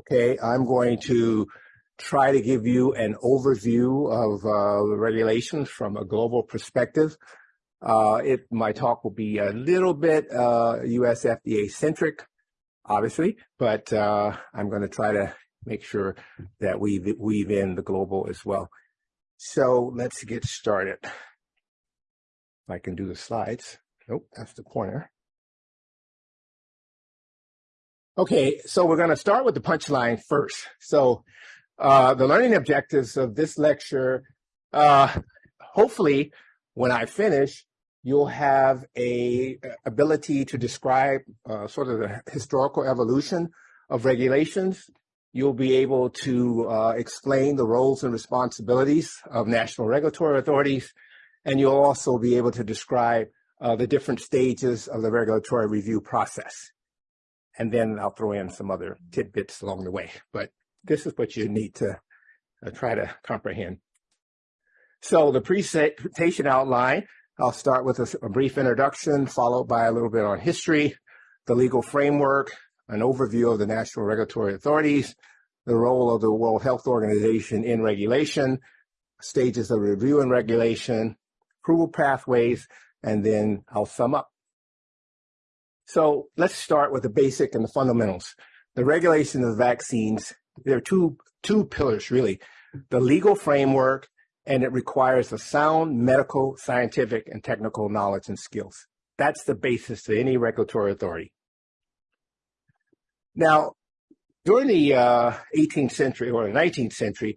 Okay, I'm going to try to give you an overview of uh, regulations from a global perspective. Uh, it, my talk will be a little bit uh, US FDA centric, obviously, but uh, I'm going to try to make sure that we weave in the global as well. So let's get started. I can do the slides. Nope, that's the pointer. Okay, so we're going to start with the punchline first. So uh, the learning objectives of this lecture, uh, hopefully when I finish, you'll have a ability to describe uh, sort of the historical evolution of regulations. You'll be able to uh, explain the roles and responsibilities of national regulatory authorities, and you'll also be able to describe uh, the different stages of the regulatory review process. And then I'll throw in some other tidbits along the way. But this is what you need to uh, try to comprehend. So the presentation outline, I'll start with a, a, brief introduction, followed by a little bit on history, the legal framework, an overview of the national regulatory authorities, the role of the World Health Organization in regulation, stages of review and regulation, approval pathways, and then I'll sum up. So let's start with the basic and the fundamentals. The regulation of vaccines, there are two, two pillars really, the legal framework, and it requires a sound medical, scientific, and technical knowledge and skills. That's the basis to any regulatory authority. Now, during the uh, 18th century or the 19th century,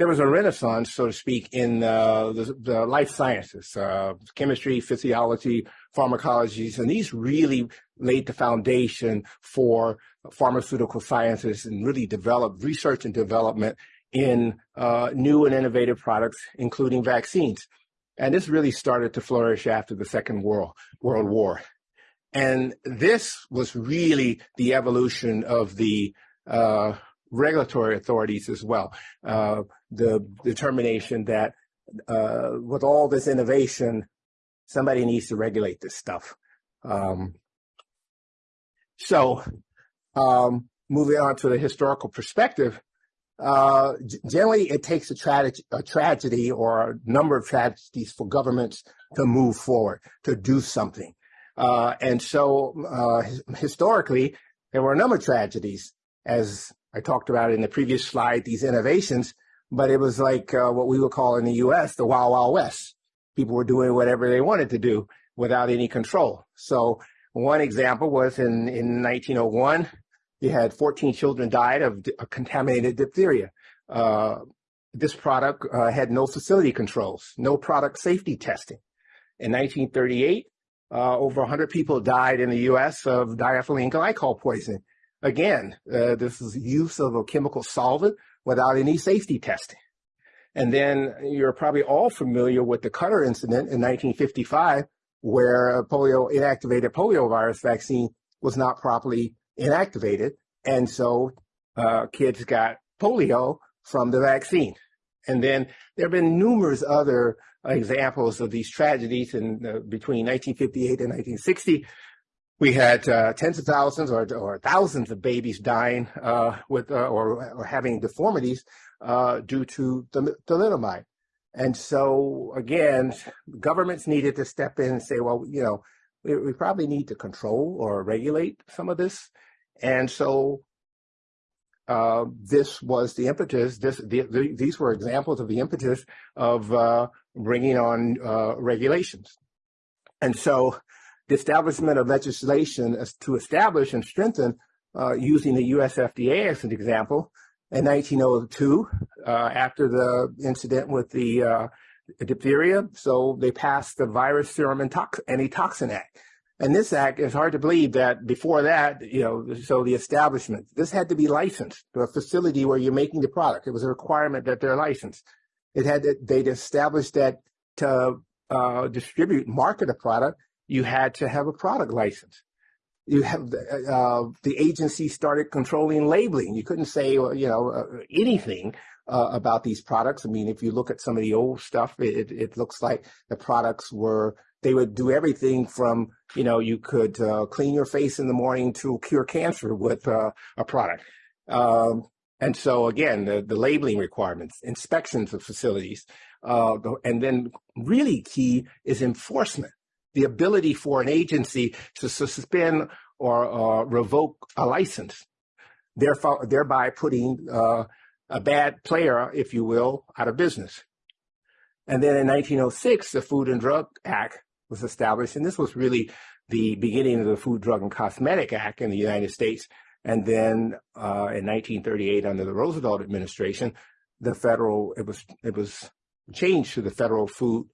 there was a renaissance, so to speak, in uh, the, the, life sciences, uh, chemistry, physiology, pharmacologies, and these really laid the foundation for pharmaceutical sciences and really developed research and development in uh, new and innovative products, including vaccines. And this really started to flourish after the Second World, World War. And this was really the evolution of the uh, regulatory authorities as well. Uh, the determination that uh, with all this innovation, somebody needs to regulate this stuff. Um, so um, moving on to the historical perspective, uh, generally it takes a, tra a, tragedy or a number of tragedies for governments to move forward, to do something. Uh, and so uh, historically, there were a number of tragedies, as I talked about in the previous slide, these innovations, but it was like uh, what we would call in the US, the Wild Wild West. People were doing whatever they wanted to do without any control. So one example was in, in 1901, you had 14 children died of contaminated diphtheria. Uh, this product uh, had no facility controls, no product safety testing. In 1938, uh, over 100 people died in the U.S. of diethylene glycol poisoning. Again, uh, this is use of a chemical solvent without any safety testing. And then you're probably all familiar with the Cutter incident in 1955, where a polio inactivated polio virus vaccine was not properly inactivated. And so uh, kids got polio from the vaccine. And then there have been numerous other examples of these tragedies in uh, between 1958 and 1960. We had uh, tens of thousands or, or, thousands of babies dying uh, with uh, or, or, having deformities uh, due to the thalidomide. And so again, governments needed to step in and say, well, you know, we, we probably need to control or regulate some of this. And so uh, this was the impetus. This, the, the, these were examples of the impetus of uh, bringing on uh, regulations. And so the establishment of legislation to establish and strengthen uh, using the US FDA as an example in 1902 uh, after the incident with the uh, diphtheria. So they passed the Virus Serum and Antitoxin Act. And this act, it's hard to believe that before that, you know, so the establishment, this had to be licensed to a facility where you're making the product. It was a requirement that they're licensed. It had to, they'd established that to uh, distribute, market a product, you had to have a product license you have uh, the agency started controlling labeling. You couldn't say, you know, uh, anything uh, about these products. I mean, if you look at some of the old stuff, it, it looks like the products were, they would do everything from, you know, you could uh, clean your face in the morning to cure cancer with uh, a product. Um, and so again, the, the labeling requirements, inspections of facilities, uh, and then really key is enforcement, the ability for an agency to suspend or uh, revoke a license, thereby putting uh, a bad player, if you will, out of business. And then in 1906, the Food and Drug Act was established, and this was really the beginning of the Food, Drug, and Cosmetic Act in the United States. And then uh, in 1938, under the Roosevelt administration, the federal it was it was changed to the Federal Food,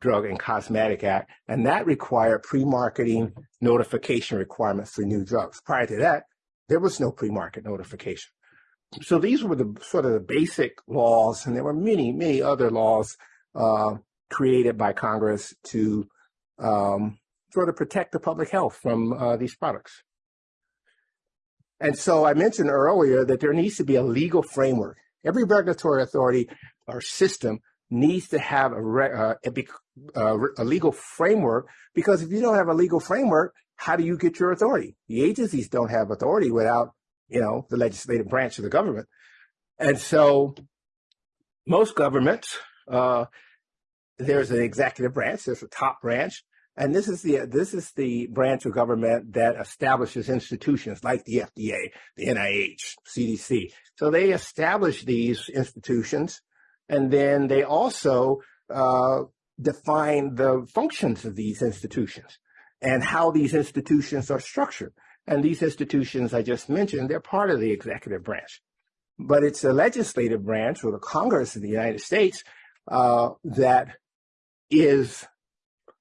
Drug, and Cosmetic Act, and that required pre-marketing notification requirements for new drugs. Prior to that, there was no pre-market notification. So these were the sort of the basic laws, and there were many, many other laws uh, created by Congress to um, sort of protect the public health from uh, these products. And so I mentioned earlier that there needs to be a legal framework. Every regulatory authority or system needs to have a, uh, a, uh, a, legal framework because if you don't have a legal framework, how do you get your authority? The agencies don't have authority without, you know, the legislative branch of the government. And so most governments, uh, there's an executive branch, there's a top branch, and this is the this is the branch of government that establishes institutions like the FDA, the NIH, CDC. So they establish these institutions, and then they also uh, define the functions of these institutions and how these institutions are structured. And these institutions I just mentioned, they're part of the executive branch. But it's the legislative branch or the Congress of the United States uh, that is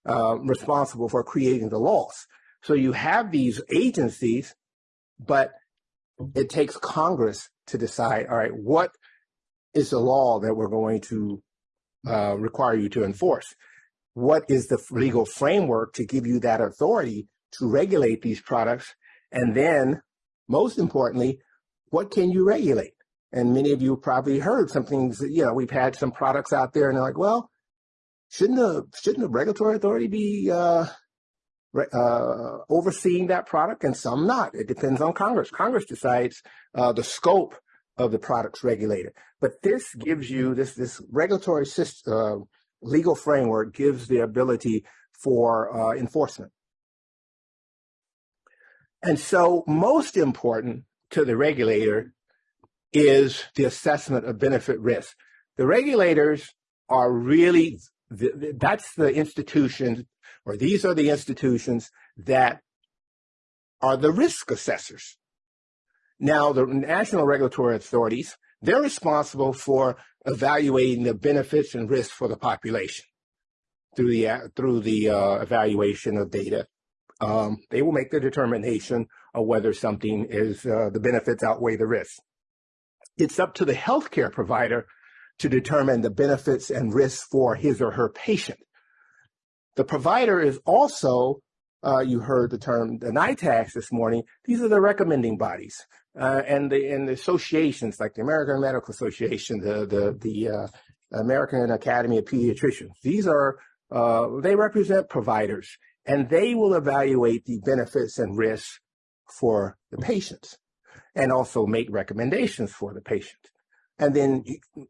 uh, responsible for creating the laws. So you have these agencies, but it takes Congress to decide, all right, what is the law that we're going to uh, require you to enforce? What is the legal framework to give you that authority to regulate these products? And then, most importantly, what can you regulate? And many of you probably heard some things, you know, we've had some products out there and they're like, well, shouldn't the shouldn't the regulatory authority be uh, uh, overseeing that product and some not? It depends on Congress. Congress decides uh, the scope of the products regulated. But this gives you this this regulatory system, uh, legal framework gives the ability for uh, enforcement. And so, most important to the regulator is the assessment of benefit risk. The regulators are really, that's the institution, or these are the institutions that are the risk assessors. Now, the national regulatory authorities, they're responsible for evaluating the benefits and risks for the population through the through the uh, evaluation of data. Um, they will make the determination of whether something is uh, the benefits outweigh the risks. It's up to the healthcare provider to determine the benefits and risks for his or her patient. The provider is also, uh, you heard the term the NITAGs this morning, these are the recommending bodies. Uh, and the and the associations like the American Medical Association, the the the uh, American Academy of Pediatricians. These are uh, they represent providers, and they will evaluate the benefits and risks for the patients, and also make recommendations for the patient. And then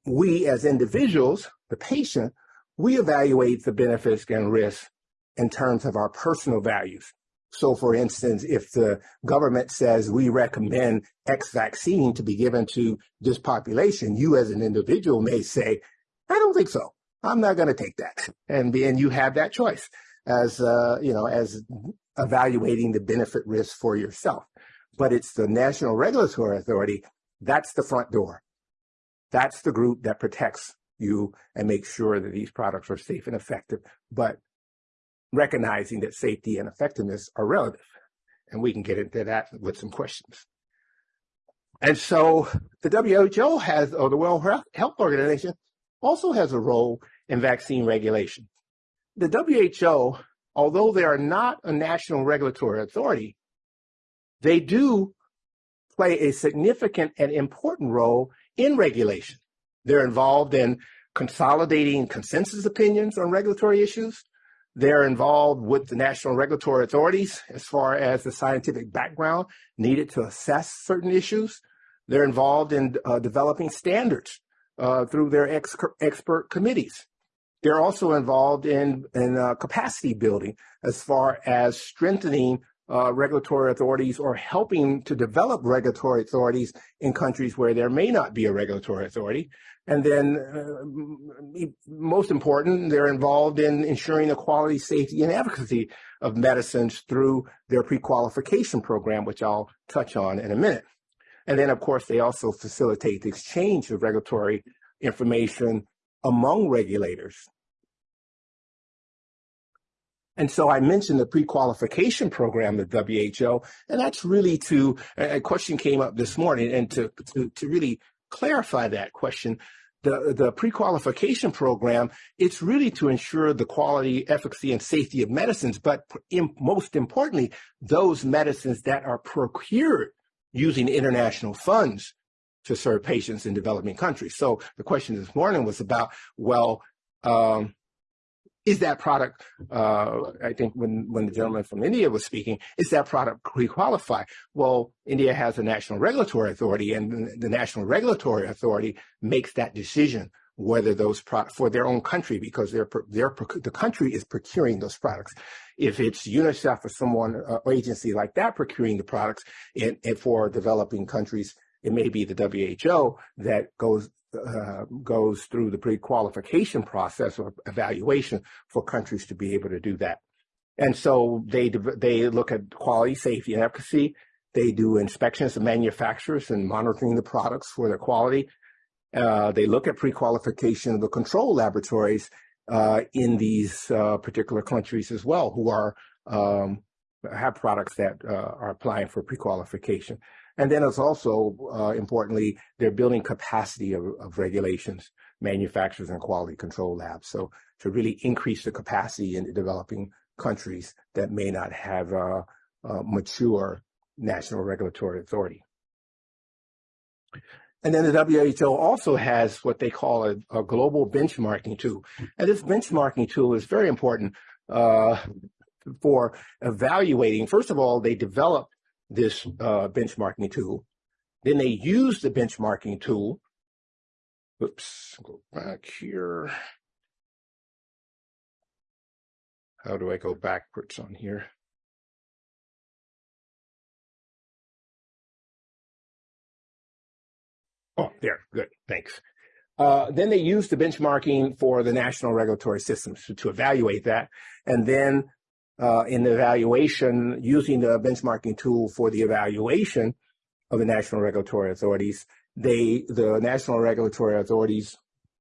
we as individuals, the patient, we evaluate the benefits and risks in terms of our personal values. So for instance, if the government says we recommend X vaccine to be given to this population, you as an individual may say, I don't think so. I'm not going to take that. And, and you have that choice as, uh, you know, as evaluating the benefit risk for yourself. But it's the National Regulatory Authority. That's the front door. That's the group that protects you and makes sure that these products are safe and effective, but recognizing that safety and effectiveness are relative. And we can get into that with some questions. And so the WHO has, or the World Health Organization also has a role in vaccine regulation. The WHO, although they are not a national regulatory authority, they do play a significant and important role in regulation. They're involved in consolidating consensus opinions on regulatory issues. They're involved with the national regulatory authorities as far as the scientific background needed to assess certain issues. They're involved in uh, developing standards uh, through their ex expert committees. They're also involved in, in uh, capacity building as far as strengthening uh, regulatory authorities or helping to develop regulatory authorities in countries where there may not be a regulatory authority. And then, uh, most important, they're involved in ensuring the quality, safety, and efficacy of medicines through their pre-qualification program, which I'll touch on in a minute. And then, of course, they also facilitate the exchange of regulatory information among regulators. And so I mentioned the pre-qualification program of WHO, and that's really to, a question came up this morning, and to, to, to really clarify that question, the, the pre-qualification program, it's really to ensure the quality, efficacy, and safety of medicines, but in, most importantly, those medicines that are procured using international funds to serve patients in developing countries. So the question this morning was about, well, um, is that product, uh, I think when, when the gentleman from India was speaking, is that product pre-qualified? Well, India has a national regulatory authority and the national regulatory authority makes that decision whether those products for their own country because they're, they're, the country is procuring those products. If it's UNICEF or someone, uh, agency like that procuring the products and, and for developing countries, it may be the WHO that goes uh, goes through the pre-qualification process or evaluation for countries to be able to do that. And so they they look at quality, safety, and efficacy. They do inspections of manufacturers and monitoring the products for their quality. Uh, they look at pre-qualification of the control laboratories uh, in these uh, particular countries as well, who are um, have products that uh, are applying for pre-qualification. And then it's also, uh, importantly, they're building capacity of, of, regulations, manufacturers and quality control labs. So to really increase the capacity in developing countries that may not have a, a mature national regulatory authority. And then the WHO also has what they call a, a global benchmarking tool. And this benchmarking tool is very important uh, for evaluating. First of all, they develop this uh, benchmarking tool. Then they use the benchmarking tool. Oops, go back here. How do I go backwards on here? Oh, there, good, thanks. Uh, then they use the benchmarking for the national regulatory systems to, to evaluate that. And then in the evaluation, using the benchmarking tool for the evaluation of the national regulatory authorities, they, the national regulatory authorities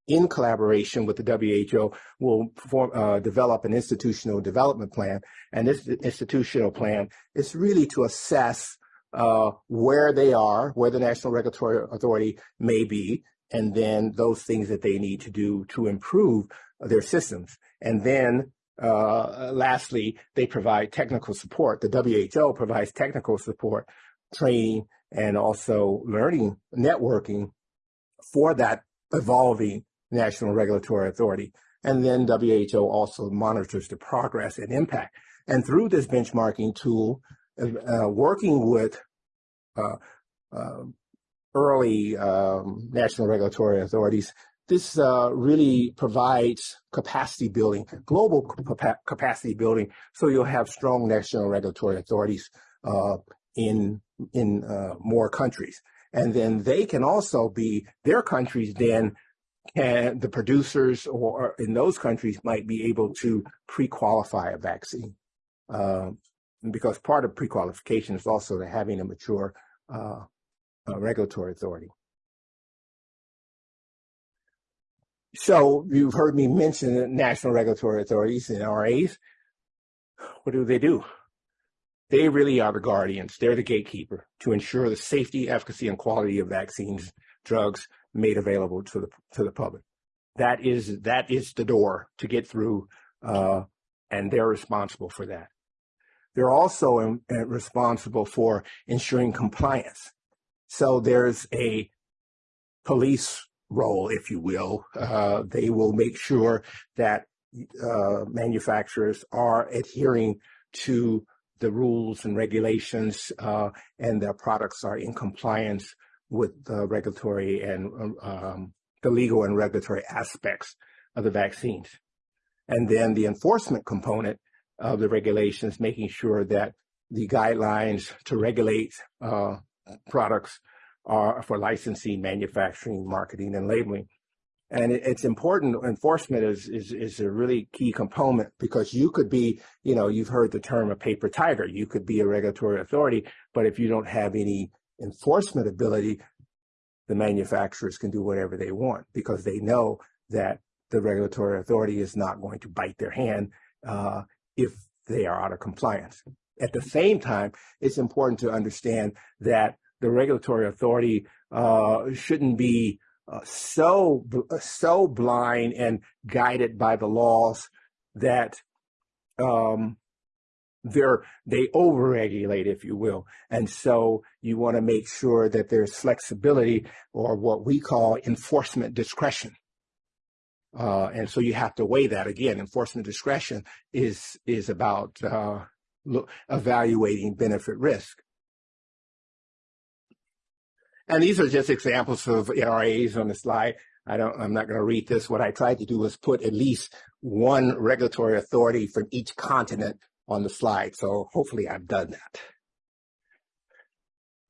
in collaboration with the WHO will form, uh, develop an institutional development plan. And this institutional plan is really to assess uh, where they are, where the National Regulatory Authority may be, and then those things that they need to do to improve their systems. And then uh, lastly, they provide technical support. The WHO provides technical support, training, and also learning, networking for that evolving national regulatory authority. And then WHO also monitors the progress and impact. And through this benchmarking tool, uh, working with uh, uh, early um, national regulatory authorities, this uh, really provides capacity building, global capacity building, so you'll have strong national regulatory authorities uh, in in uh, more countries, and then they can also be their countries. Then can the producers or in those countries might be able to pre-qualify a vaccine, um, because part of pre-qualification is also having a mature uh, regulatory authority. So you've heard me mention national regulatory authorities and RAs. What do they do? They really are the guardians. They're the gatekeeper to ensure the safety, efficacy, and quality of vaccines, drugs made available to the to the public. That is that is the door to get through, uh, and they're responsible for that. They're also in, uh, responsible for ensuring compliance. So there's a police role, if you will. Uh, they will make sure that uh, manufacturers are adhering to the rules and regulations uh, and their products are in compliance with the regulatory and um, um, the legal and regulatory aspects of the vaccines. And then the enforcement component of the regulations, making sure that the guidelines to regulate uh, products are for licensing, manufacturing, marketing, and labeling. And it, it's important. Enforcement is, is is a really key component because you could be, you know, you've heard the term a paper tiger. You could be a regulatory authority, but if you don't have any enforcement ability, the manufacturers can do whatever they want because they know that the regulatory authority is not going to bite their hand uh, if they are out of compliance. At the same time, it's important to understand that the regulatory authority uh, shouldn't be uh, so so blind and guided by the laws that um, they're they overregulate, if you will. And so you want to make sure that there's flexibility or what we call enforcement discretion. Uh, and so you have to weigh that again. Enforcement discretion is is about uh, evaluating benefit risk. And these are just examples of NRAs on the slide. I don't, I'm not going to read this. What I tried to do was put at least one regulatory authority from each continent on the slide. So hopefully I've done that.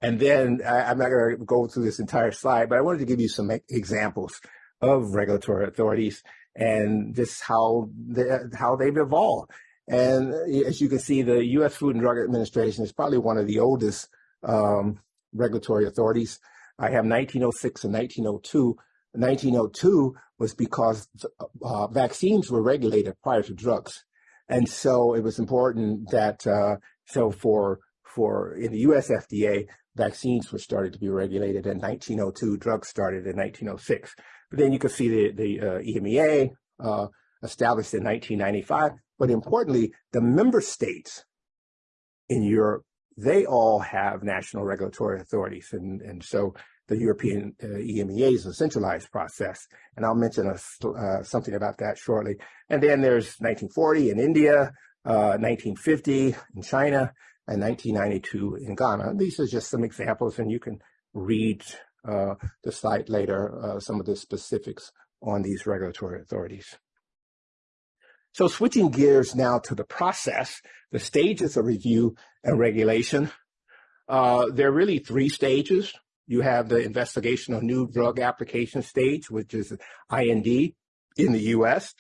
And then I, am not going to go through this entire slide, but I wanted to give you some examples of regulatory authorities and just how they, how they've evolved. And as you can see, the U.S. Food and Drug Administration is probably one of the oldest um, regulatory authorities. I have 1906 and 1902. 1902 was because uh, vaccines were regulated prior to drugs. And so it was important that, uh, so for, for in the US FDA, vaccines were started to be regulated in 1902, drugs started in 1906. But then you can see the, the uh, EMEA uh, established in 1995. But importantly, the member states in Europe, they all have national regulatory authorities. And, and so the European uh, EMEA is a centralized process. And I'll mention a, uh, something about that shortly. And then there's 1940 in India, uh, 1950 in China, and 1992 in Ghana. These are just some examples, and you can read uh, the slide later, uh, some of the specifics on these regulatory authorities. So switching gears now to the process, the stages of review and regulation. Uh, there are really three stages. You have the investigation of new drug application stage, which is IND in the U.S.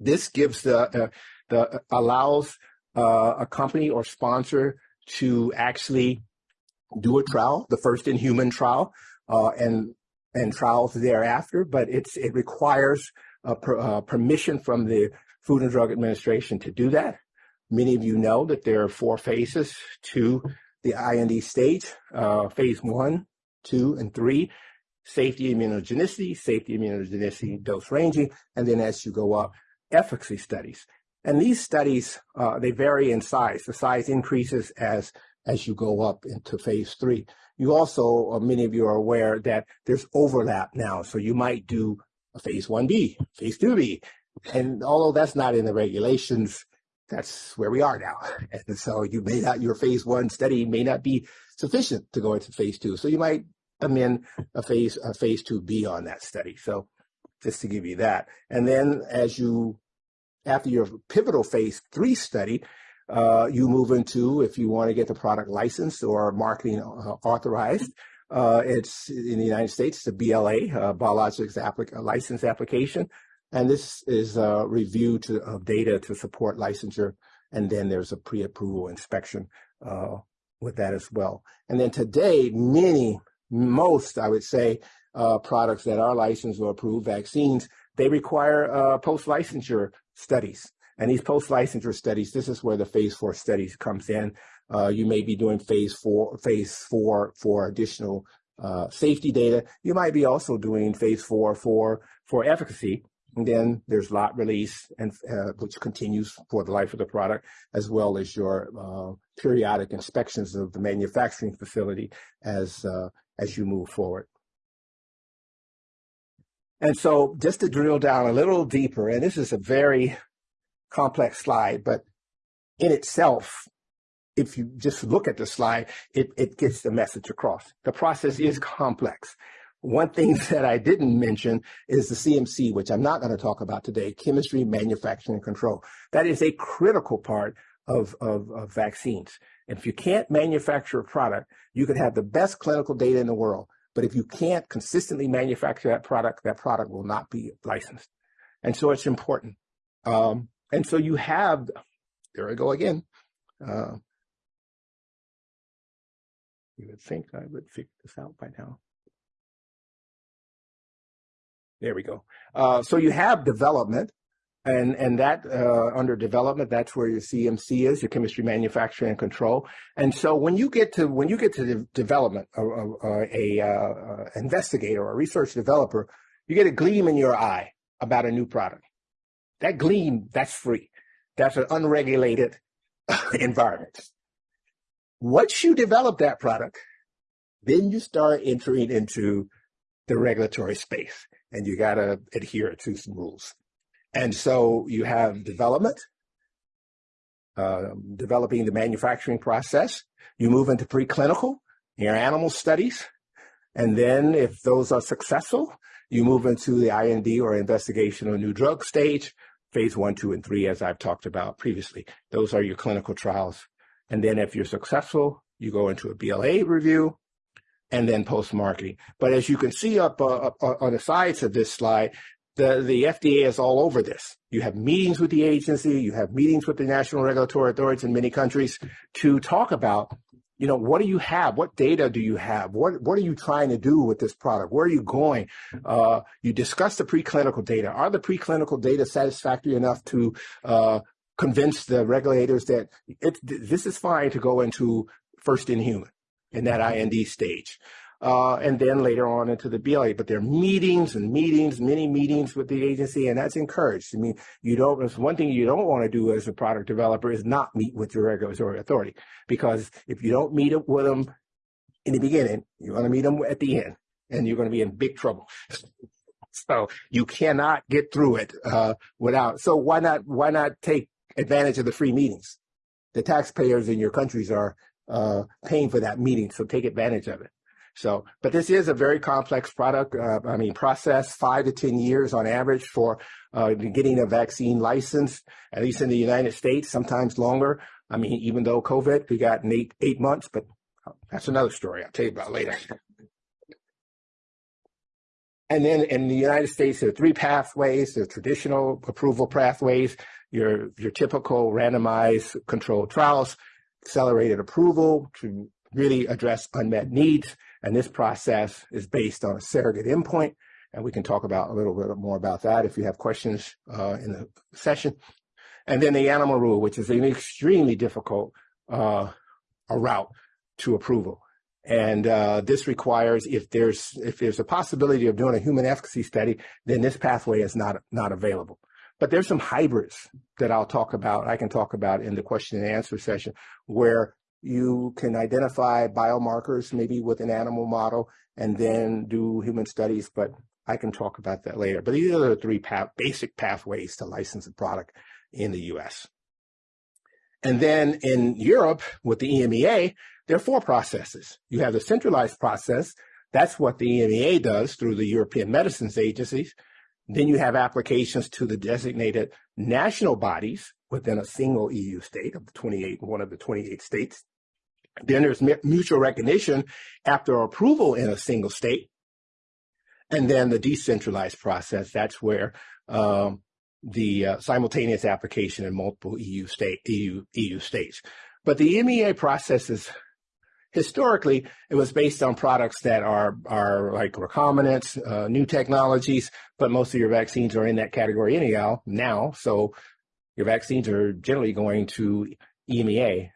This gives the, uh, the allows uh, a company or sponsor to actually do a trial, the first in human trial, uh, and and trials thereafter. But it's it requires per, uh, permission from the Food and Drug Administration to do that. Many of you know that there are four phases to the IND stage, uh, phase one, two, and three, safety immunogenicity, safety immunogenicity dose ranging, and then as you go up, efficacy studies. And these studies, uh, they vary in size. The size increases as, as you go up into phase three. You also, uh, many of you are aware that there's overlap now. So you might do a phase 1B, phase 2B. And although that's not in the regulations, that's where we are now. And so you may not, your phase one study may not be sufficient to go into phase two. So you might amend a phase, a phase 2B on that study. So just to give you that. And then as you, after your pivotal phase three study, uh, you move into, if you want to get the product licensed or marketing uh, authorized, uh, it's in the United States, the BLA, uh, Biologics applic License Application. And this is a review to, of data to support licensure. And then there's a pre-approval inspection uh, with that as well. And then today, many, most, I would say, uh, products that are licensed or approved vaccines, they require uh, post-licensure studies. And these post-licensure studies, this is where the phase four studies comes in. Uh, you may be doing phase four, phase four for additional uh, safety data. You might be also doing phase four for for efficacy. And then there's lot release, and uh, which continues for the life of the product, as well as your uh, periodic inspections of the manufacturing facility as uh, as you move forward. And so, just to drill down a little deeper, and this is a very complex slide, but in itself, if you just look at the slide, it, it gets the message across. The process is complex. One thing that I didn't mention is the CMC, which I'm not going to talk about today, chemistry, manufacturing, and control. That is a critical part of, of, of vaccines. If you can't manufacture a product, you could have the best clinical data in the world. But if you can't consistently manufacture that product, that product will not be licensed. And so it's important. Um, and so you have, there I go again. Uh, you would think I would figure this out by now. There we go. Uh, so you have development, and and that uh, under development, that's where your CMC is, your chemistry, manufacturing, and control. And so when you get to when you get to the development, a, a, a uh, investigator or a research developer, you get a gleam in your eye about a new product. That gleam, that's free. That's an unregulated environment. Once you develop that product, then you start entering into the regulatory space and you got to adhere to some rules. And so you have development, uh, developing the manufacturing process. You move into preclinical, your animal studies. And then if those are successful, you move into the IND or investigational new drug stage, phase one, two, and three, as I've talked about previously. Those are your clinical trials. And then if you're successful, you go into a BLA review, and then post-marketing. But as you can see up, uh, uh, on the sides of this slide, the, the FDA is all over this. You have meetings with the agency, you have meetings with the national regulatory authorities in many countries to talk about, you know, what do you have? What data do you have? What, what are you trying to do with this product? Where are you going? Uh, you discuss the preclinical data. Are the preclinical data satisfactory enough to uh, convince the regulators that it, this is fine to go into first in human? In that IND stage. Uh, and then later on into the BLA. But there are meetings and meetings, many meetings with the agency, and that's encouraged. I mean, you don't, it's one thing you don't want to do as a product developer is not meet with your regulatory authority. Because if you don't meet with them in the beginning, you're going to meet them at the end, and you're going to be in big trouble. so you cannot get through it uh, without. So why not? Why not take advantage of the free meetings? The taxpayers in your countries are uh, paying for that meeting, so take advantage of it. So, but this is a very complex product. Uh, I mean, process five to 10 years on average for uh, getting a vaccine license, at least in the United States, sometimes longer. I mean, even though COVID, we got eight, eight months, but that's another story I'll tell you about later. And then in the United States, there are three pathways, the traditional approval pathways, your, your typical randomized controlled trials, accelerated approval to really address unmet needs. And this process is based on a surrogate endpoint. And we can talk about a little bit more about that if you have questions uh, in the session. And then the animal rule, which is an extremely difficult uh, route to approval. And uh, this requires if there's if there's a possibility of doing a human efficacy study, then this pathway is not not available. But there's some hybrids that I'll talk about, I can talk about in the question and answer session, where you can identify biomarkers maybe with an animal model and then do human studies, but I can talk about that later. But these are the three path, basic pathways to license a product in the US. And then in Europe with the EMEA, there are four processes. You have the centralized process. That's what the EMEA does through the European Medicines Agencies. Then you have applications to the designated national bodies within a single EU state of the 28, one of the 28 states. Then there's mutual recognition after approval in a single state. And then the decentralized process, that's where um, the uh, simultaneous application in multiple EU state EU EU states. But the MEA process is historically, it was based on products that are, are like recombinants, uh, new technologies, but most of your vaccines are in that category anyhow now. So your vaccines are generally going to EMEA.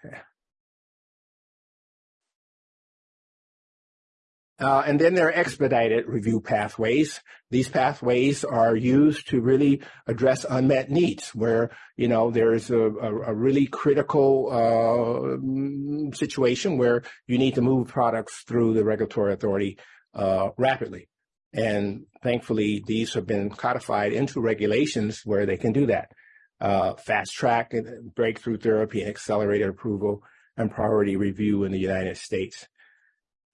Uh, and then there are expedited review pathways. These pathways are used to really address unmet needs where, you know, there's a, a, a really critical uh, situation where you need to move products through the regulatory authority uh, rapidly. And thankfully, these have been codified into regulations where they can do that. Uh, fast track, breakthrough therapy, and accelerated approval and priority review in the United States.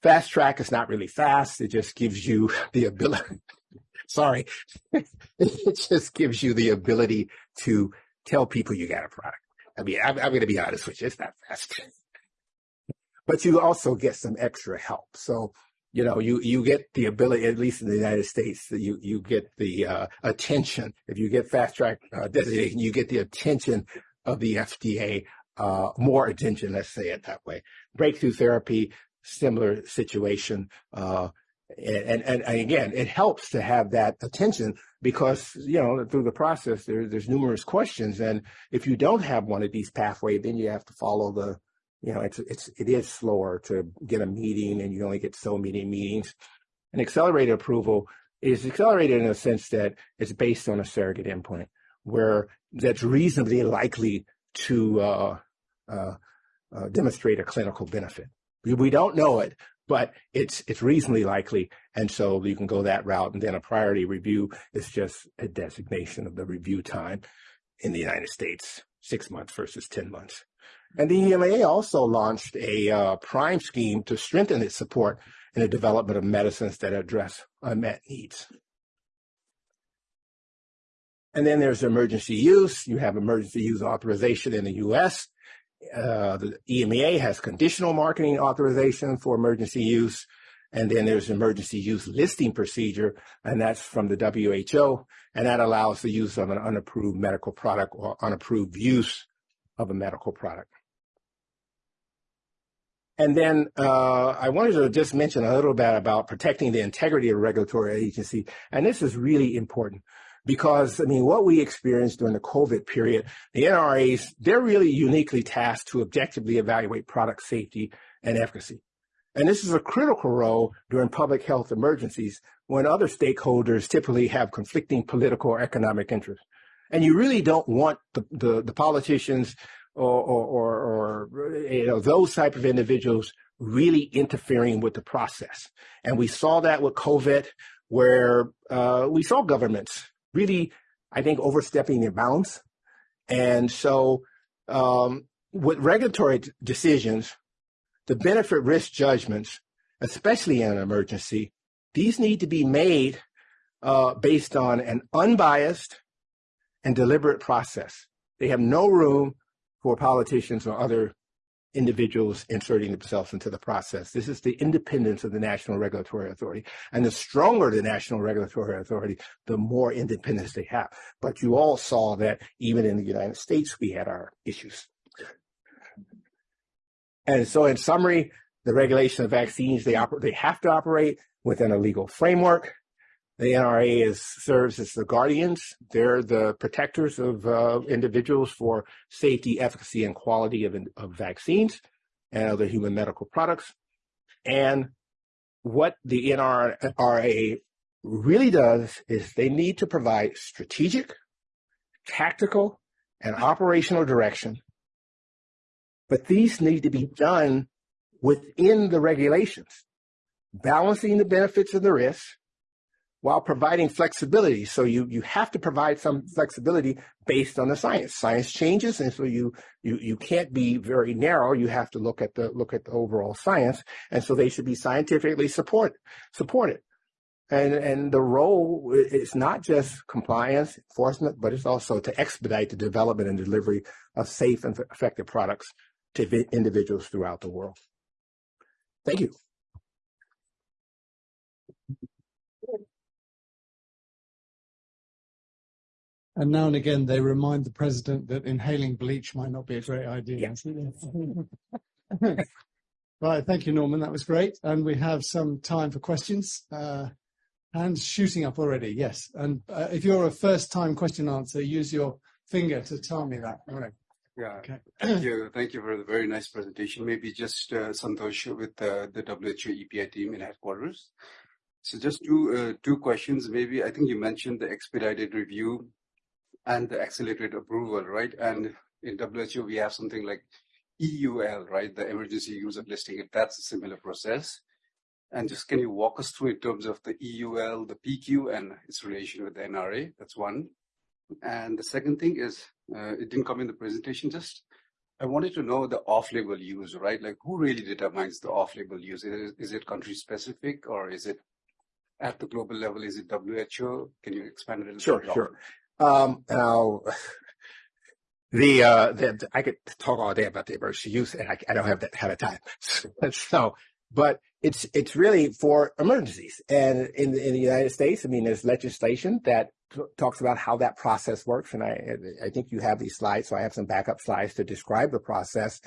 Fast track is not really fast. It just gives you the ability, sorry, it just gives you the ability to tell people you got a product. I mean, I'm, I'm going to be honest with you, it's not fast. but you also get some extra help. So, you know, you, you get the ability, at least in the United States, you, you get the uh, attention. If you get fast track uh, designation, you get the attention of the FDA, uh, more attention, let's say it that way. Breakthrough therapy, similar situation. Uh, and, and, and again, it helps to have that attention because, you know, through the process, there, there's numerous questions. And if you don't have one of these pathways, then you have to follow the, you know, it's, it's, it is slower to get a meeting and you only get so many meetings. An accelerated approval is accelerated in a sense that it's based on a surrogate endpoint where that's reasonably likely to uh, uh, uh, demonstrate a clinical benefit. We don't know it, but it's it's reasonably likely, and so you can go that route. And then a priority review is just a designation of the review time in the United States, six months versus 10 months. And the EMA also launched a uh, PRIME scheme to strengthen its support in the development of medicines that address unmet needs. And then there's emergency use. You have emergency use authorization in the U.S. Uh, the EMEA has conditional marketing authorization for emergency use. And then there's emergency use listing procedure, and that's from the WHO, and that allows the use of an unapproved medical product or unapproved use of a medical product. And then uh, I wanted to just mention a little bit about protecting the integrity of regulatory agency, and this is really important because I mean, what we experienced during the COVID period, the NRAs, they're really uniquely tasked to objectively evaluate product safety and efficacy. And this is a critical role during public health emergencies when other stakeholders typically have conflicting political or economic interests. And you really don't want the, the, the politicians or, or, or, or, you know, those type of individuals really interfering with the process. And we saw that with COVID, where uh, we saw governments really, I think, overstepping their bounds. And so um, with regulatory decisions, the benefit risk judgments, especially in an emergency, these need to be made uh, based on an unbiased and deliberate process. They have no room for politicians or other individuals inserting themselves into the process. This is the independence of the National Regulatory Authority. And the stronger the National Regulatory Authority, the more independence they have. But you all saw that even in the United States, we had our issues. And so in summary, the regulation of vaccines, they, they have to operate within a legal framework. The NRA is, serves as the guardians. They're the protectors of uh, individuals for safety, efficacy, and quality of, of vaccines and other human medical products. And what the NRA really does is they need to provide strategic, tactical, and operational direction. But these need to be done within the regulations, balancing the benefits and the risks, while providing flexibility. So you, you have to provide some flexibility based on the science. Science changes, and so you, you, you can't be very narrow. You have to look at the, look at the overall science. And so they should be scientifically support, supported. And, and the role is not just compliance, enforcement, but it's also to expedite the development and delivery of safe and effective products to individuals throughout the world. Thank you. And now and again, they remind the president that inhaling bleach might not be a great idea. right, thank you, Norman. That was great. And we have some time for questions. Uh, hands shooting up already, yes. And uh, if you're a first-time question answer, use your finger to tell me that. All right. Yeah, okay. thank you. Thank you for the very nice presentation. Maybe just uh, Santosh with uh, the WHO EPI team in headquarters. So just two uh, two questions. Maybe I think you mentioned the expedited review and the accelerated approval, right? And in WHO, we have something like EUL, right? The emergency use of listing. If that's a similar process. And just can you walk us through in terms of the EUL, the PQ, and its relation with the NRA? That's one. And the second thing is, uh, it didn't come in the presentation just, I wanted to know the off-label use, right? Like who really determines the off-label use? Is it, is it country specific or is it at the global level? Is it WHO? Can you expand a little Sure, bit? sure. Um, now, the, uh, the, I could talk all day about the emergency use and I, I don't have that kind of time. so, but it's, it's really for emergencies. And in, in the United States, I mean, there's legislation that talks about how that process works. And I, I think you have these slides. So I have some backup slides to describe the process.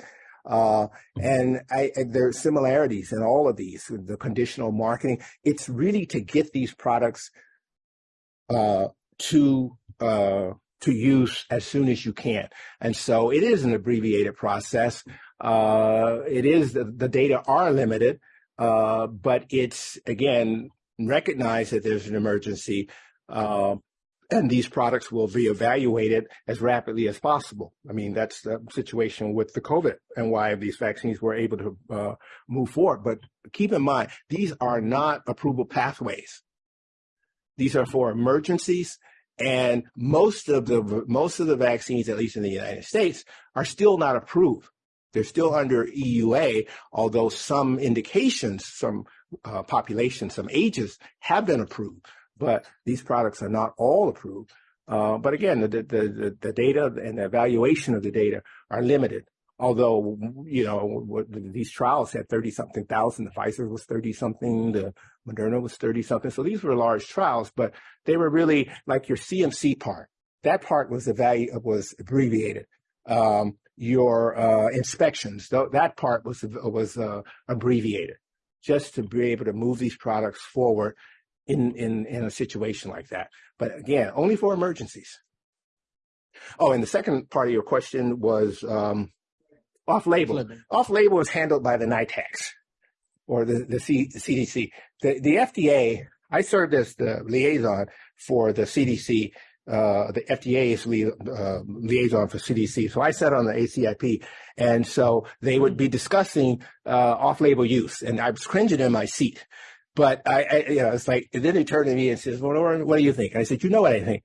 Uh, and I, I, there are similarities in all of these, the conditional marketing. It's really to get these products, uh, to, uh, to use as soon as you can. And so it is an abbreviated process. Uh, it is, the, the data are limited, uh, but it's, again, recognize that there's an emergency, uh, and these products will be evaluated as rapidly as possible. I mean, that's the situation with the COVID and why these vaccines were able to uh, move forward. But keep in mind, these are not approval pathways. These are for emergencies and most of the most of the vaccines, at least in the United States, are still not approved. They're still under EUA, although some indications, some uh, populations, some ages have been approved. But these products are not all approved. Uh, but again, the, the, the, the data and the evaluation of the data are limited. Although, you know, these trials had 30 something thousand, the Pfizer was 30 something, the Moderna was 30 something. So these were large trials, but they were really like your CMC part. That part was the value was abbreviated. Um, your uh, inspections, th- that part was was uh, abbreviated, just to be able to move these products forward in in in a situation like that. But again, only for emergencies. Oh, and the second part of your question was um, off-label. Off-label is handled by the NITAGs or the, the, C, the CDC. The, the FDA, I served as the liaison for the CDC, uh, the FDA's li, uh, liaison for CDC. So I sat on the ACIP. And so they would be discussing uh, off-label use. And I was cringing in my seat. But I, I, you know, it's like, and then they turned to me and says, well, what do you think? And I said, you know what I think?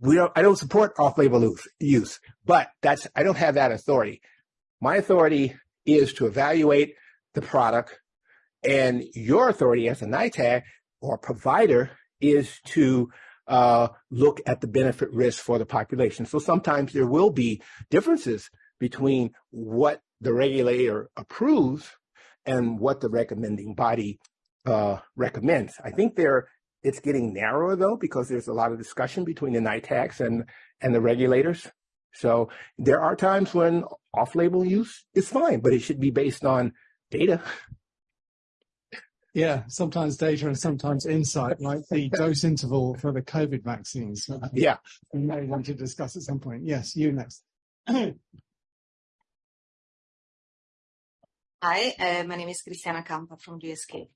We don't, I don't support off-label use, but that's, I don't have that authority. My authority is to evaluate the product and your authority as a NITAG or provider is to uh, look at the benefit risk for the population. So sometimes there will be differences between what the regulator approves and what the recommending body uh, recommends. I think there it's getting narrower though because there's a lot of discussion between the NITAGs and and the regulators. So there are times when off-label use is fine, but it should be based on data. Yeah, sometimes data and sometimes insight, like the dose interval for the COVID vaccines. Yeah. We may want to discuss at some point. Yes, you next. Hi, uh, my name is Cristiana Campa from GSK.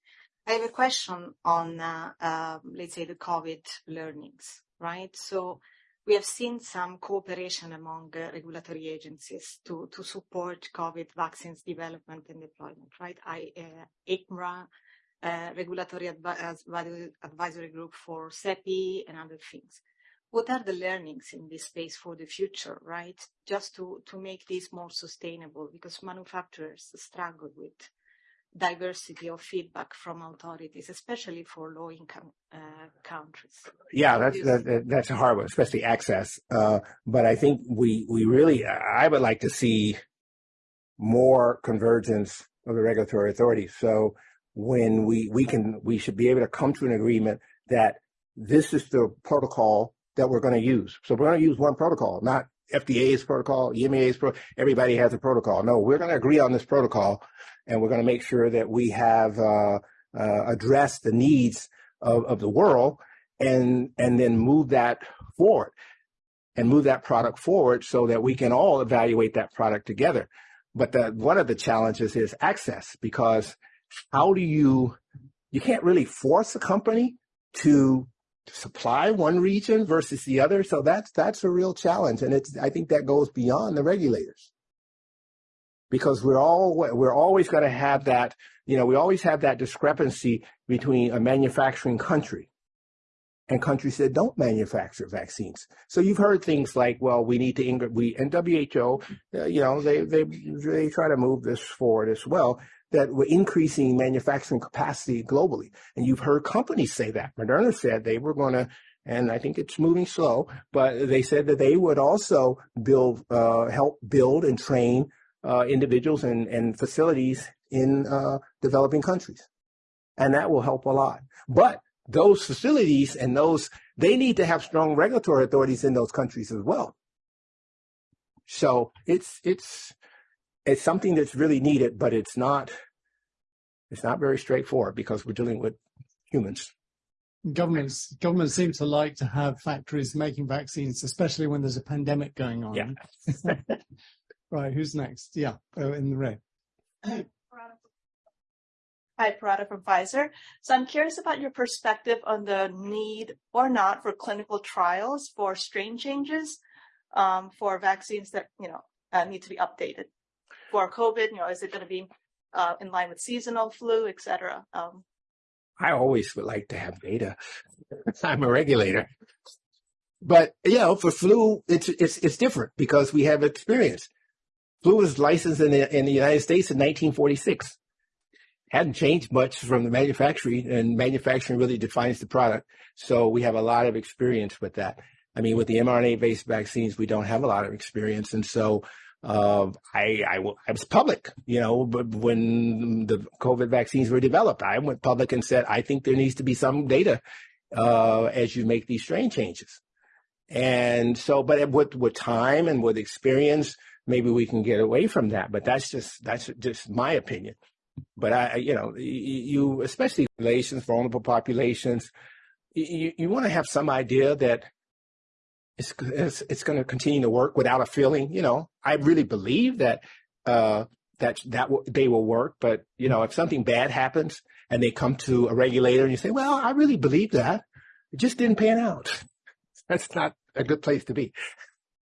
I have a question on, uh, uh, let's say, the COVID learnings, right? So we have seen some cooperation among uh, regulatory agencies to, to support COVID vaccines development and deployment, right? I, uh, ICMRA, uh, regulatory advi- advisory group for CEPI and other things. What are the learnings in this space for the future, right? Just to, to make this more sustainable because manufacturers struggle with diversity of feedback from authorities, especially for low income uh, countries. Yeah, that's that, that's a hard one, especially access. Uh, but I think we we really I would like to see more convergence of the regulatory authorities. So when we we can we should be able to come to an agreement that this is the protocol that we're going to use. So we're going to use one protocol, not FDA's protocol, EMA's protocol. Everybody has a protocol. No, we're going to agree on this protocol, and we're going to make sure that we have uh, uh, addressed the needs of, of the world, and and then move that forward, and move that product forward so that we can all evaluate that product together. But the, one of the challenges is access because how do you you can't really force a company to supply one region versus the other. So that's that's a real challenge, and it's I think that goes beyond the regulators because we're all we're always going to have that you know we always have that discrepancy between a manufacturing country and countries that don't manufacture vaccines. So you've heard things like, well, we need to, we, and WHO, uh, you know, they, they, they try to move this forward as well, that we're increasing manufacturing capacity globally. And you've heard companies say that. Moderna said they were going to, and I think it's moving slow, but they said that they would also build, uh, help build and train uh, individuals and, and facilities in uh, developing countries. And that will help a lot. But those facilities and those, they need to have strong regulatory authorities in those countries as well. So it's, it's, it's something that's really needed, but it's not, it's not very straightforward because we're dealing with humans. Governments governments seem to like to have factories making vaccines, especially when there's a pandemic going on. Yeah. right. Who's next? Yeah, oh, in the red. Hi, Parada from Pfizer. So I'm curious about your perspective on the need or not for clinical trials for strain changes um, for vaccines that you know uh, need to be updated for COVID. You know, is it going to be uh, in line with seasonal flu, et cetera? Um, I always would like to have data. I'm a regulator. But you know, for flu, it's it's it's different because we have experience. Flu was licensed in the in the United States in 1946. Hadn't changed much from the manufacturing, and manufacturing really defines the product. So we have a lot of experience with that. I mean, with the mRNA-based vaccines, we don't have a lot of experience, and so uh, I, I, I was public, you know, but when the COVID vaccines were developed, I went public and said, I think there needs to be some data uh, as you make these strain changes. And so, but with, with time and with experience, maybe we can get away from that. But that's just, that's just my opinion. But I, you know, you, especially relations, vulnerable populations, you, you want to have some idea that it's, it's, it's going to continue to work without a feeling. You know, I really believe that uh, that that w- they will work. But you know, if something bad happens and they come to a regulator and you say, "Well, I really believe that," it just didn't pan out. That's not a good place to be.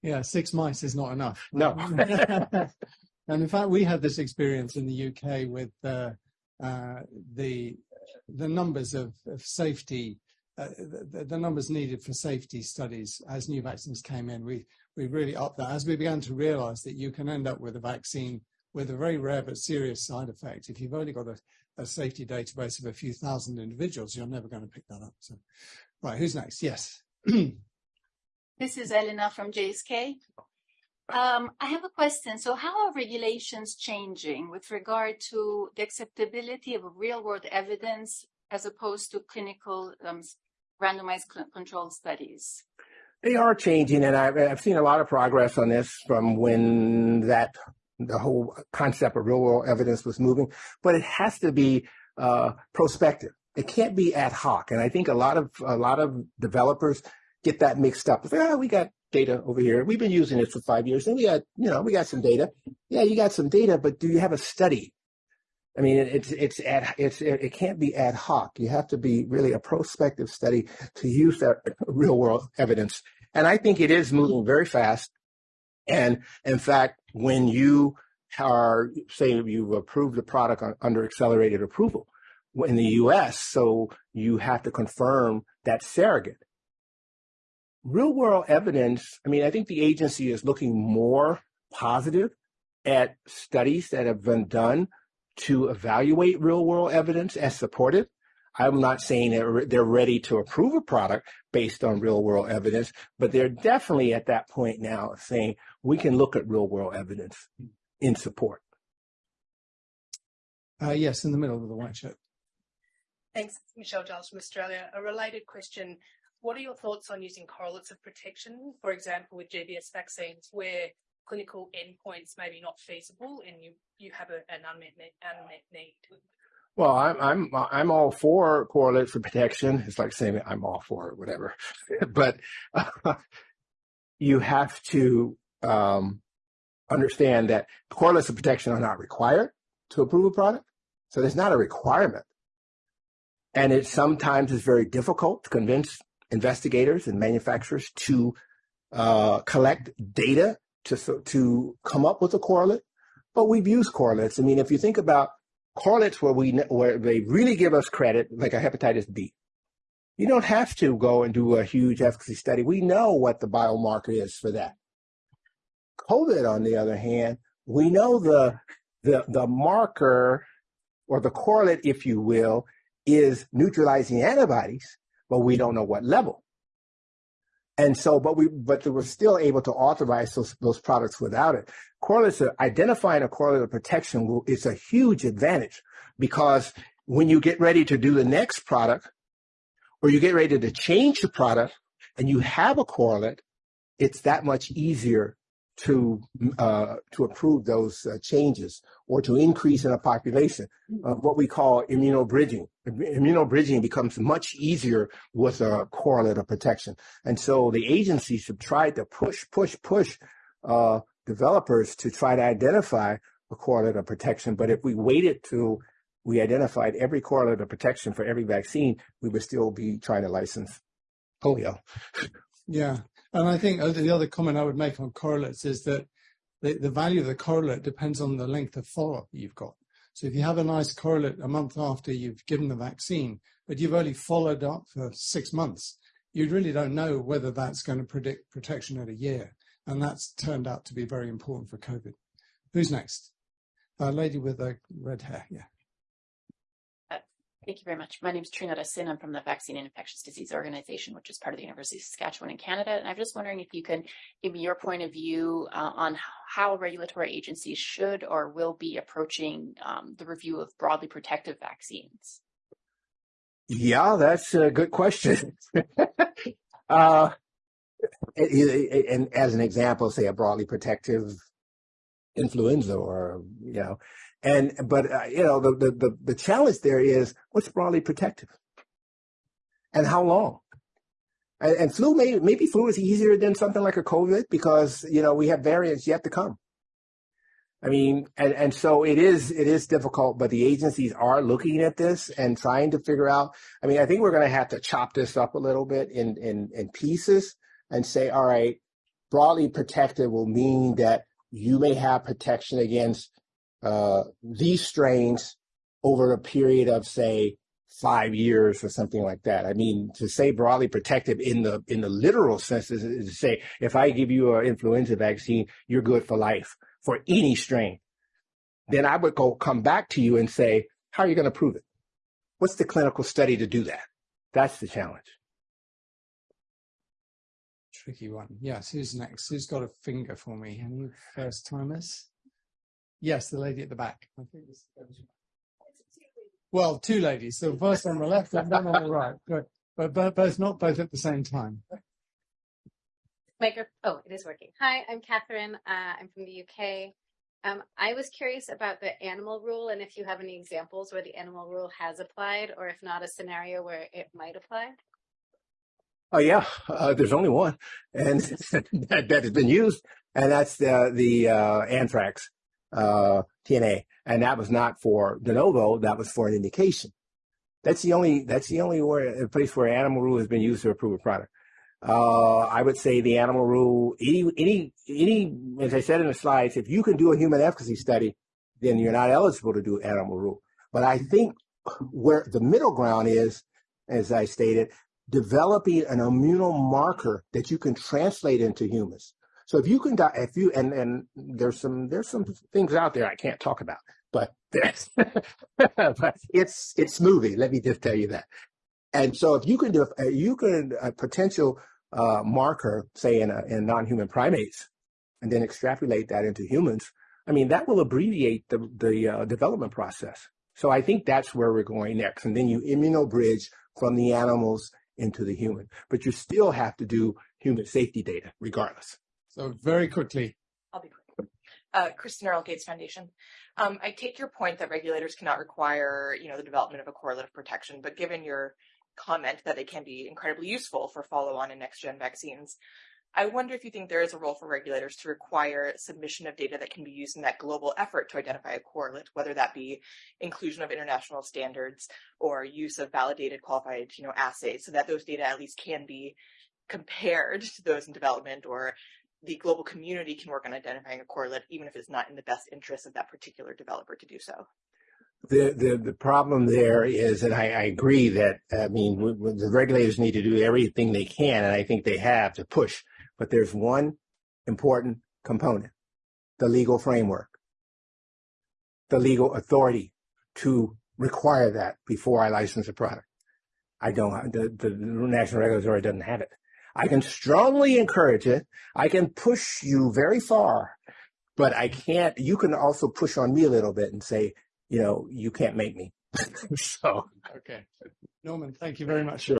Yeah, six mice is not enough. No. and in fact, we had this experience in the UK with uh, uh, the the numbers of, of safety, uh, the, the, numbers needed for safety studies as new vaccines came in. We we really upped that as we began to realise that you can end up with a vaccine with a very rare but serious side effect. If you've only got a, a safety database of a few thousand individuals, you're never going to pick that up. So, right, who's next? Yes. This is Elena from GSK. Um, I have a question. So how are regulations changing with regard to the acceptability of real world evidence as opposed to clinical um, randomized controlled studies? They are changing, and I've, I've seen a lot of progress on this from when that the whole concept of real world evidence was moving. But it has to be uh, prospective. It can't be ad hoc. And I think a lot of a lot of developers get that mixed up. Oh, we got data over here. We've been using it for five years, and we got you know we got some data. Yeah, you got some data, but do you have a study? I mean, it's it's ad, it's it can't be ad hoc. You have to be really a prospective study to use that real world evidence. And I think it is moving very fast. And in fact, when you are say you've approved the product on, under accelerated approval in the U.S., so you have to confirm that surrogate real world evidence, I mean, I think the agency is looking more positive at studies that have been done to evaluate real world evidence as supportive. I'm not saying that they're ready to approve a product based on real world evidence, but they're definitely at that point now saying we can look at real world evidence in support. Uh, yes, in the middle of the white shirt. Thanks, Michelle Giles from Australia. A related question what are your thoughts on using correlates of protection, for example, with GBS vaccines, where clinical endpoints maybe not feasible and you, you have a, an unmet, unmet need? Well, I'm I'm I'm all for correlates for protection. It's like saying I'm all for it, whatever. but uh, you have to um, understand that correlates of protection are not required to approve a product, so there's not a requirement, and it sometimes is very difficult to convince investigators and manufacturers to uh, collect data to to come up with a correlate. But we've used correlates. I mean, if you think about correlates where we where they really give us credit, like a hepatitis B. You don't have to go and do a huge efficacy study. We know what the biomarker is for that. COVID, on the other hand, we know the, the, the marker or the correlate, if you will, is neutralizing antibodies, but we don't know what level. And so, but we, but they were still able to authorize those, those products without it. Correlates, identifying a correlate of protection will, is a huge advantage because when you get ready to do the next product or you get ready to change the product and you have a correlate, it's that much easier to uh, to approve those uh, changes or to increase in a population, uh, what we call immunobridging. Immunobridging becomes much easier with a correlate of protection. And so the agencies have tried to push, push, push uh, developers to try to identify a correlate of protection. But if we waited till we identified every correlate of protection for every vaccine, we would still be trying to license polio. Yeah. And I think uh, the other comment I would make on correlates is that the, the value of the correlate depends on the length of follow-up you've got. So if you have a nice correlate a month after you've given the vaccine, but you've only followed up for six months, you really don't know whether that's going to predict protection at a year. And that's turned out to be very important for COVID. Who's next? A lady with a red hair, yeah. Thank you very much. My name is Trina Sin. I'm from the Vaccine and Infectious Disease Organization, which is part of the University of Saskatchewan in Canada. And I'm just wondering if you can give me your point of view uh, on how regulatory agencies should or will be approaching um, the review of broadly protective vaccines. Yeah, that's a good question. uh, and as an example, say a broadly protective influenza or, you know, and, but, uh, you know, the, the, the, the challenge there is what's broadly protective and how long? And, and flu, may, maybe flu is easier than something like a COVID because, you know, we have variants yet to come. I mean, and, and so it is, it is difficult, but the agencies are looking at this and trying to figure out. I mean, I think we're going to have to chop this up a little bit in, in, in pieces and say, all right, broadly protected will mean that you may have protection against uh, these strains over a period of say five years or something like that. I mean, to say broadly protective in the in the literal sense is, is to say if I give you an influenza vaccine, you're good for life for any strain. Then I would go come back to you and say, how are you going to prove it? What's the clinical study to do that? That's the challenge. Tricky one. Yes, who's next? Who's got a finger for me? Any first timers? Yes, the lady at the back. Well, two ladies. So first on the left and one on the right. Good. But, but both not both at the same time. Micro- oh, it is working. Hi, I'm Catherine. Uh, I'm from the UK. Um, I was curious about the animal rule and if you have any examples where the animal rule has applied, or if not, a scenario where it might apply. Oh yeah, uh, there's only one, and that, that has been used, and that's the the uh, anthrax uh, TNA, and that was not for de novo. That was for an indication. That's the only that's the only where, a place where animal rule has been used to approve a product. Uh, I would say the animal rule. Any any any as I said in the slides, if you can do a human efficacy study, then you're not eligible to do animal rule. But I think where the middle ground is, as I stated, developing an immunomarker that you can translate into humans. So if you can, if you, and, and there's some, there's some things out there I can't talk about, but but it's, it's movie. Let me just tell you that. And so if you can do, you can, a potential uh, marker, say in, a, in non-human primates, and then extrapolate that into humans, I mean, that will abbreviate the, the uh, development process. So I think that's where we're going next. And then you immunobridge from the animals into the human, but you still have to do human safety data regardless. So very quickly. I'll be quick. Uh, Kristen Earl, Gates Foundation. Um, I take your point that regulators cannot require, you know, the development of a correlate of protection, but given your comment that they can be incredibly useful for follow-on and next-gen vaccines, I wonder if you think there is a role for regulators to require submission of data that can be used in that global effort to identify a correlate, whether that be inclusion of international standards or use of validated qualified, you know, assays, so that those data at least can be compared to those in development or the global community can work on identifying a correlate, even if it's not in the best interest of that particular developer to do so. The, the, the problem there is, and I, I agree that, I mean, the regulators need to do everything they can, and I think they have to push. But there's one important component, the legal framework, the legal authority to require that before I license a product. I don't, the, the national regulatory doesn't have it. I can strongly encourage it. I can push you very far, but I can't, you can also push on me a little bit and say, you know, you can't make me. so. Okay. Norman, thank you very much.